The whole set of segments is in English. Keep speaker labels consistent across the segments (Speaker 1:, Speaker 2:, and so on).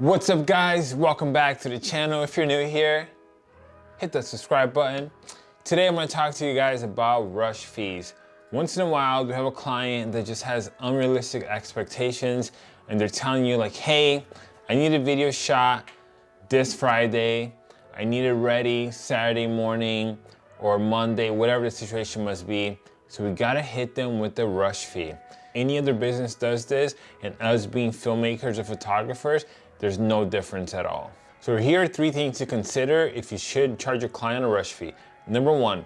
Speaker 1: What's up guys? Welcome back to the channel. If you're new here, hit that subscribe button. Today I'm gonna to talk to you guys about rush fees. Once in a while, we have a client that just has unrealistic expectations and they're telling you like, hey, I need a video shot this Friday. I need it ready Saturday morning or Monday, whatever the situation must be. So we gotta hit them with the rush fee. Any other business does this and us being filmmakers or photographers, there's no difference at all. So here are three things to consider if you should charge your client a rush fee. Number one,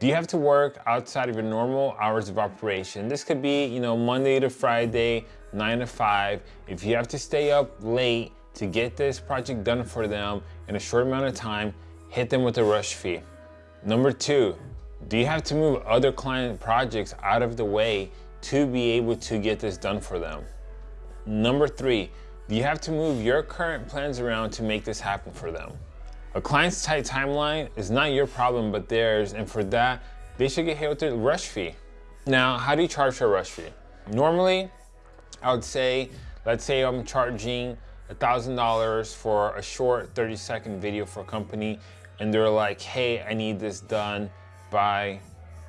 Speaker 1: do you have to work outside of your normal hours of operation? This could be, you know, Monday to Friday, nine to five. If you have to stay up late to get this project done for them in a short amount of time, hit them with a rush fee. Number two, do you have to move other client projects out of the way to be able to get this done for them? Number three, you have to move your current plans around to make this happen for them. A client's tight timeline is not your problem but theirs and for that, they should get hit with a rush fee. Now, how do you charge for a rush fee? Normally, I would say, let's say I'm charging $1,000 for a short 30 second video for a company and they're like, hey, I need this done by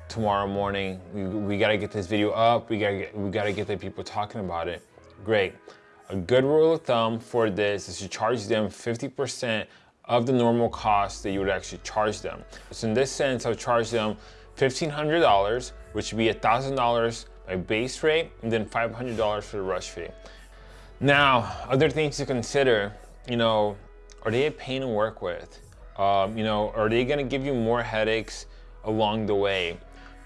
Speaker 1: tomorrow morning. We, we gotta get this video up. We gotta get, we gotta get the people talking about it. Great. A good rule of thumb for this is to charge them 50% of the normal cost that you would actually charge them. So in this sense, I'll charge them $1,500, which would be $1,000 by base rate, and then $500 for the rush fee. Now, other things to consider, you know, are they a pain to work with? Um, you know, are they gonna give you more headaches along the way?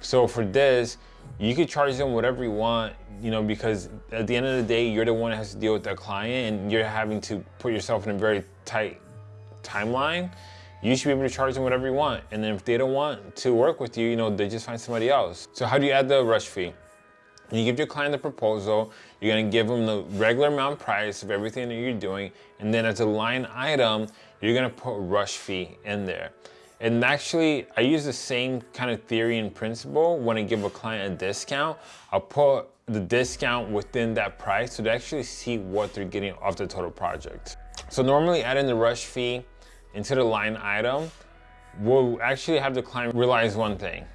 Speaker 1: So for this, you could charge them whatever you want, you know, because at the end of the day, you're the one that has to deal with that client and you're having to put yourself in a very tight timeline. You should be able to charge them whatever you want. And then if they don't want to work with you, you know, they just find somebody else. So how do you add the rush fee? You give your client the proposal, you're gonna give them the regular amount price of everything that you're doing, and then as a line item, you're gonna put rush fee in there. And actually, I use the same kind of theory and principle when I give a client a discount. I'll put the discount within that price so they actually see what they're getting off the total project. So normally adding the rush fee into the line item will actually have the client realize one thing.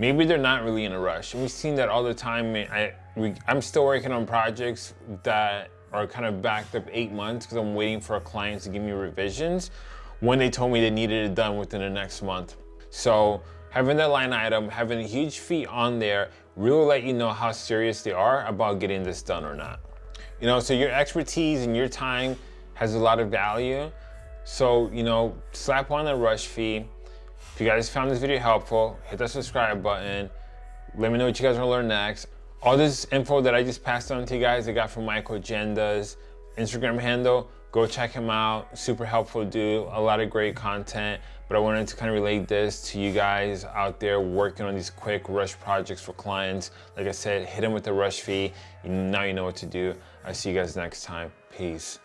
Speaker 1: Maybe they're not really in a rush. And we've seen that all the time. I, we, I'm still working on projects that are kind of backed up eight months because I'm waiting for a client to give me revisions when they told me they needed it done within the next month. So having that line item, having a huge fee on there really let you know how serious they are about getting this done or not. You know, so your expertise and your time has a lot of value. So, you know, slap on the rush fee. If you guys found this video helpful, hit that subscribe button. Let me know what you guys want to learn next. All this info that I just passed on to you guys, I got from Michael Agenda's Instagram handle. Go check him out. Super helpful dude. A lot of great content. But I wanted to kind of relate this to you guys out there working on these quick rush projects for clients. Like I said, hit them with the rush fee. Now you know what to do. I'll see you guys next time. Peace.